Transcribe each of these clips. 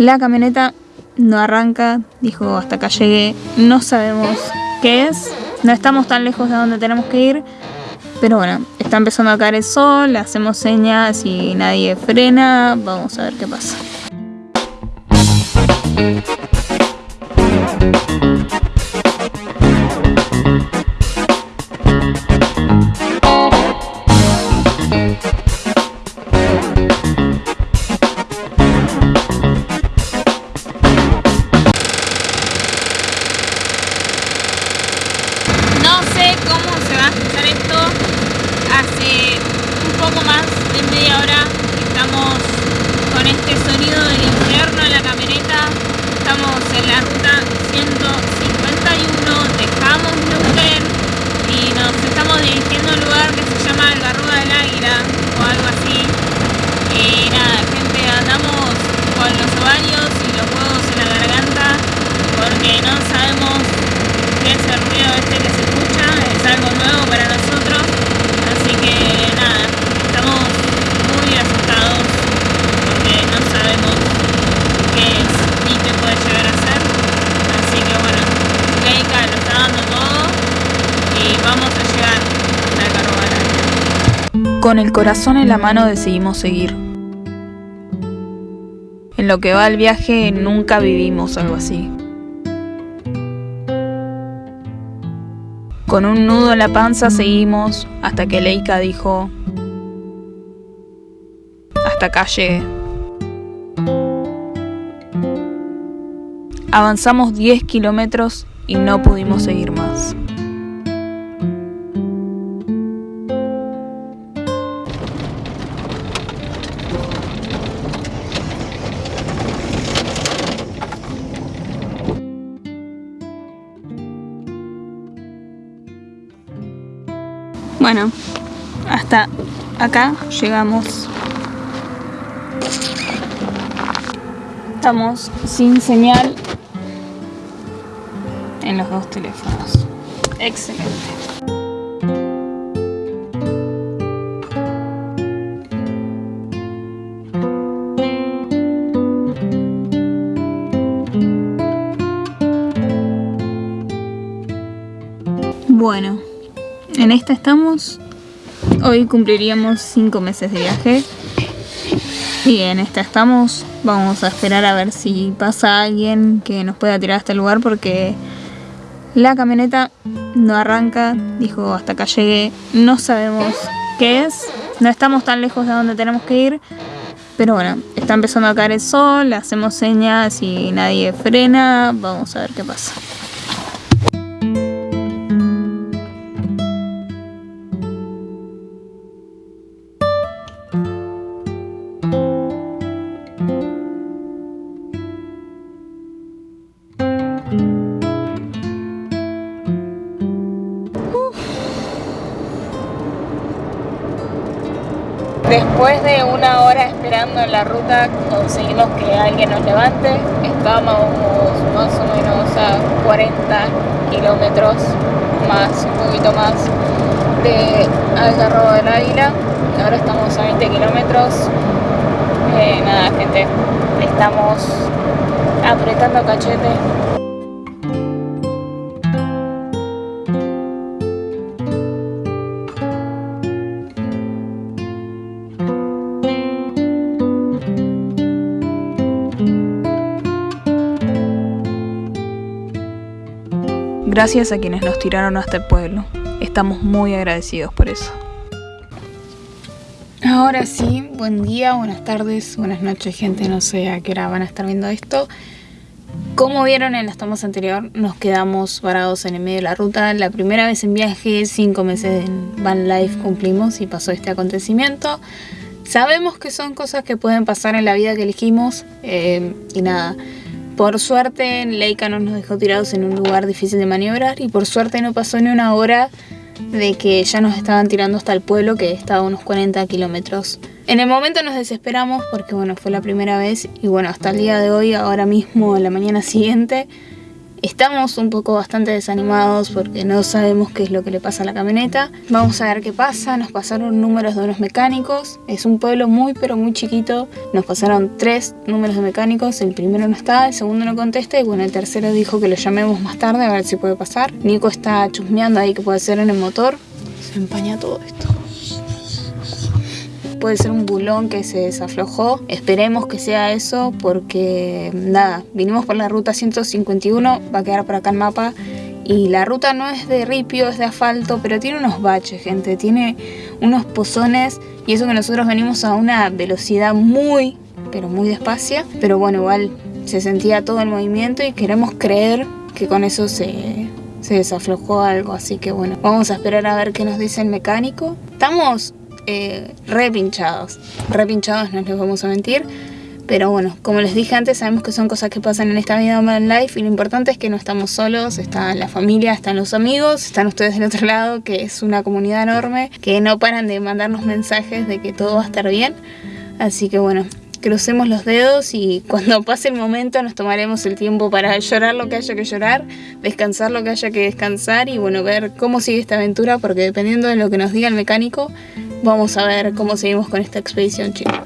La camioneta no arranca, dijo hasta acá llegué, no sabemos qué es, no estamos tan lejos de donde tenemos que ir, pero bueno, está empezando a caer el sol, hacemos señas y nadie frena, vamos a ver qué pasa. Media hora estamos con este sonido del infierno en la camioneta. Estamos en la ruta 151, dejamos Neuquén y nos estamos dirigiendo a un lugar que se llama Algarroba del Águila o algo así. Y nada, gente, andamos con los ovarios y los huevos en la garganta porque no sabemos qué es el ruido este que se escucha, es algo nuevo para nosotros, así que nada, estamos muy asustados porque no sabemos qué es ni qué puede llegar a ser, así que bueno, Leica lo está dando todo y vamos a llegar a la Carrobana. Con el corazón en la mano decidimos seguir. En lo que va el viaje nunca vivimos algo así. Con un nudo en la panza seguimos hasta que Leica dijo, hasta acá llegué. Avanzamos 10 kilómetros y no pudimos seguir más. Bueno, hasta acá llegamos. Estamos sin señal en los dos teléfonos. Excelente. Bueno, en esta estamos. Hoy cumpliríamos cinco meses de viaje. Y en esta estamos. Vamos a esperar a ver si pasa alguien que nos pueda tirar a este lugar porque la camioneta no arranca. Dijo hasta acá llegué. No sabemos qué es. No estamos tan lejos de donde tenemos que ir. Pero bueno, está empezando a caer el sol. Hacemos señas y nadie frena. Vamos a ver qué pasa. En la ruta, conseguimos que alguien nos levante. Estábamos más o menos a 40 kilómetros más, un poquito más de Algarrobo del Águila. Ahora estamos a 20 kilómetros. Eh, nada, gente, estamos apretando cachete. Gracias a quienes nos tiraron hasta el pueblo. Estamos muy agradecidos por eso. Ahora sí, buen día, buenas tardes, buenas noches, gente. No sé a qué hora van a estar viendo esto. Como vieron en las tomas anterior, nos quedamos varados en el medio de la ruta. La primera vez en viaje, cinco meses en Van Life cumplimos y pasó este acontecimiento. Sabemos que son cosas que pueden pasar en la vida que elegimos eh, y nada. Por suerte, Leica no nos dejó tirados en un lugar difícil de maniobrar y por suerte no pasó ni una hora de que ya nos estaban tirando hasta el pueblo que estaba a unos 40 kilómetros. En el momento nos desesperamos porque bueno, fue la primera vez y bueno, hasta el día de hoy, ahora mismo, la mañana siguiente, Estamos un poco bastante desanimados porque no sabemos qué es lo que le pasa a la camioneta. Vamos a ver qué pasa. Nos pasaron números de unos mecánicos. Es un pueblo muy pero muy chiquito. Nos pasaron tres números de mecánicos. El primero no está, el segundo no contesta y bueno, el tercero dijo que lo llamemos más tarde a ver si puede pasar. Nico está chusmeando ahí que puede ser en el motor. Se empaña todo esto puede ser un bulón que se desaflojó. Esperemos que sea eso porque nada, vinimos por la ruta 151, va a quedar por acá el mapa. Y la ruta no es de ripio, es de asfalto, pero tiene unos baches, gente. Tiene unos pozones y eso que nosotros venimos a una velocidad muy, pero muy despacia. Pero bueno, igual se sentía todo el movimiento y queremos creer que con eso se, se desaflojó algo. Así que bueno, vamos a esperar a ver qué nos dice el mecánico. Estamos eh, repinchados. Repinchados, no les vamos a mentir. Pero bueno, como les dije antes, sabemos que son cosas que pasan en esta vida en life y lo importante es que no estamos solos, está la familia, están los amigos, están ustedes del otro lado, que es una comunidad enorme, que no paran de mandarnos mensajes de que todo va a estar bien. Así que bueno, crucemos los dedos y cuando pase el momento nos tomaremos el tiempo para llorar lo que haya que llorar, descansar lo que haya que descansar y bueno, ver cómo sigue esta aventura porque dependiendo de lo que nos diga el mecánico, Vamos a ver cómo seguimos con esta expedición, chicos.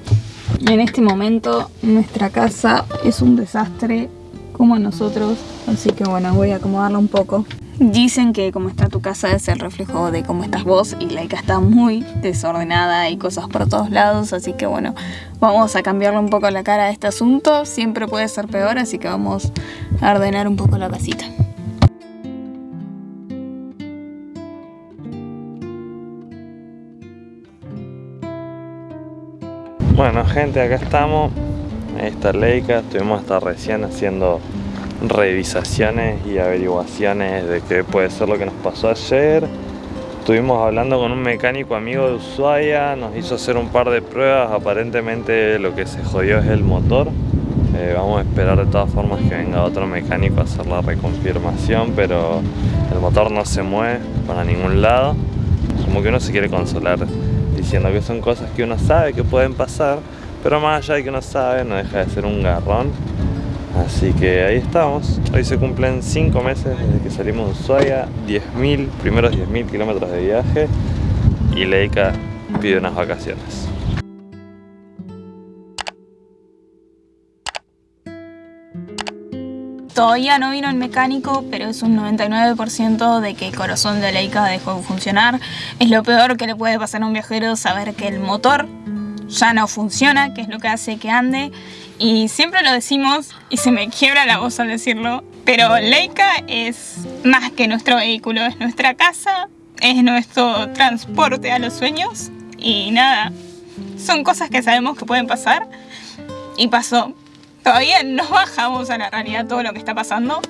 En este momento nuestra casa es un desastre como nosotros, así que bueno, voy a acomodarla un poco. Dicen que como está tu casa es el reflejo de cómo estás vos y Laika está muy desordenada y cosas por todos lados, así que bueno, vamos a cambiarle un poco la cara a este asunto, siempre puede ser peor, así que vamos a ordenar un poco la casita. Bueno gente, acá estamos. Esta Leica, estuvimos hasta recién haciendo revisaciones y averiguaciones de qué puede ser lo que nos pasó ayer. Estuvimos hablando con un mecánico amigo de Ushuaia, nos hizo hacer un par de pruebas, aparentemente lo que se jodió es el motor. Eh, vamos a esperar de todas formas que venga otro mecánico a hacer la reconfirmación, pero el motor no se mueve para ningún lado. Como que uno se quiere consolar diciendo que son cosas que uno sabe que pueden pasar, pero más allá de que uno sabe, no deja de ser un garrón. Así que ahí estamos. Hoy se cumplen 5 meses desde que salimos de Ushuaia, 10.000, primeros 10.000 kilómetros de viaje y Leica pide unas vacaciones. Todavía no vino el mecánico, pero es un 99% de que el corazón de Leica dejó de funcionar. Es lo peor que le puede pasar a un viajero saber que el motor ya no funciona, que es lo que hace que ande. Y siempre lo decimos, y se me quiebra la voz al decirlo, pero Leica es más que nuestro vehículo, es nuestra casa, es nuestro transporte a los sueños. Y nada, son cosas que sabemos que pueden pasar. Y pasó, Todavía no bajamos a la realidad todo lo que está pasando.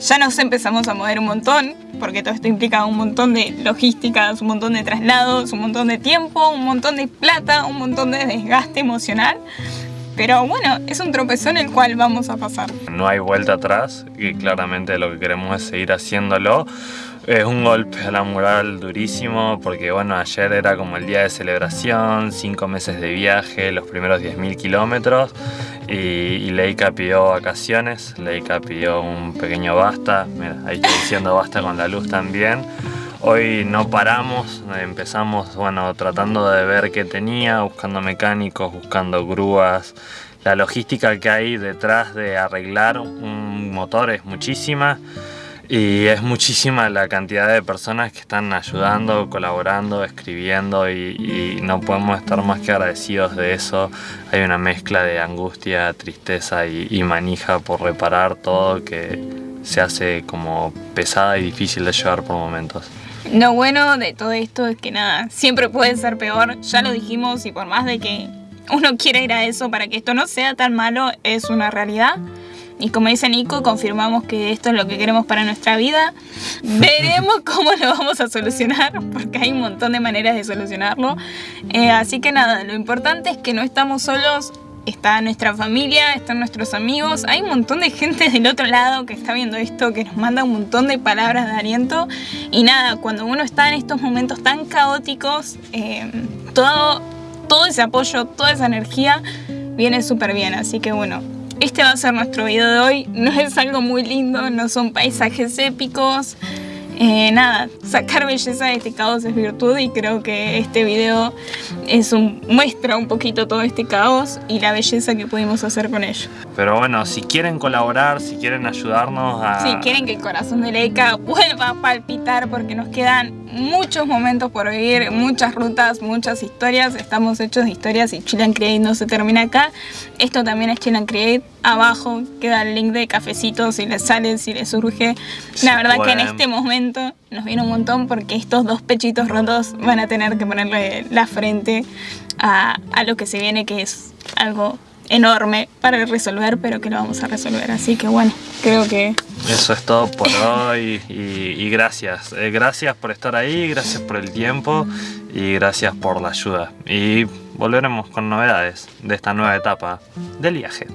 Ya nos empezamos a mover un montón, porque todo esto implica un montón de logísticas, un montón de traslados, un montón de tiempo, un montón de plata, un montón de desgaste emocional. Pero bueno, es un tropezón el cual vamos a pasar. No hay vuelta atrás y claramente lo que queremos es seguir haciéndolo. Es un golpe a la moral durísimo porque bueno, ayer era como el día de celebración, cinco meses de viaje, los primeros 10.000 kilómetros y, Leica pidió vacaciones, Leica pidió un pequeño basta, mira, ahí estoy diciendo basta con la luz también. Hoy no paramos, empezamos bueno, tratando de ver qué tenía, buscando mecánicos, buscando grúas. La logística que hay detrás de arreglar un motor es muchísima y es muchísima la cantidad de personas que están ayudando, colaborando, escribiendo y, no podemos estar más que agradecidos de eso. Hay una mezcla de angustia, tristeza y, manija por reparar todo que se hace como pesada y difícil de llevar por momentos. Lo bueno de todo esto es que nada, siempre puede ser peor, ya lo dijimos y por más de que uno quiera ir a eso para que esto no sea tan malo, es una realidad. Y como dice Nico, confirmamos que esto es lo que queremos para nuestra vida. Veremos cómo lo vamos a solucionar, porque hay un montón de maneras de solucionarlo. Eh, así que nada, lo importante es que no estamos solos, está nuestra familia, están nuestros amigos, hay un montón de gente del otro lado que está viendo esto, que nos manda un montón de palabras de aliento. Y nada, cuando uno está en estos momentos tan caóticos, eh, todo, todo ese apoyo, toda esa energía viene súper bien. Así que bueno, este va a ser nuestro video de hoy. No es algo muy lindo, no son paisajes épicos. Eh, nada, sacar belleza de este caos es virtud y creo que este video es un, muestra un poquito todo este caos y la belleza que pudimos hacer con ello. Pero bueno, si quieren colaborar, si quieren ayudarnos a... Si quieren que el corazón de Leica vuelva a palpitar porque nos quedan muchos momentos por vivir, muchas rutas, muchas historias. Estamos hechos de historias y Chill Create no se termina acá. Esto también es Chill Create. Abajo queda el link de cafecito si les sale, si les surge. La verdad que en este momento nos viene un montón porque estos dos pechitos rotos van a tener que ponerle la frente a, a lo que se viene que es algo enorme para resolver, pero que lo vamos a resolver. Así que bueno, creo que... Eso es todo por hoy y, gracias. Eh, gracias por estar ahí, gracias por el tiempo y gracias por la ayuda. Y volveremos con novedades de esta nueva etapa del viaje.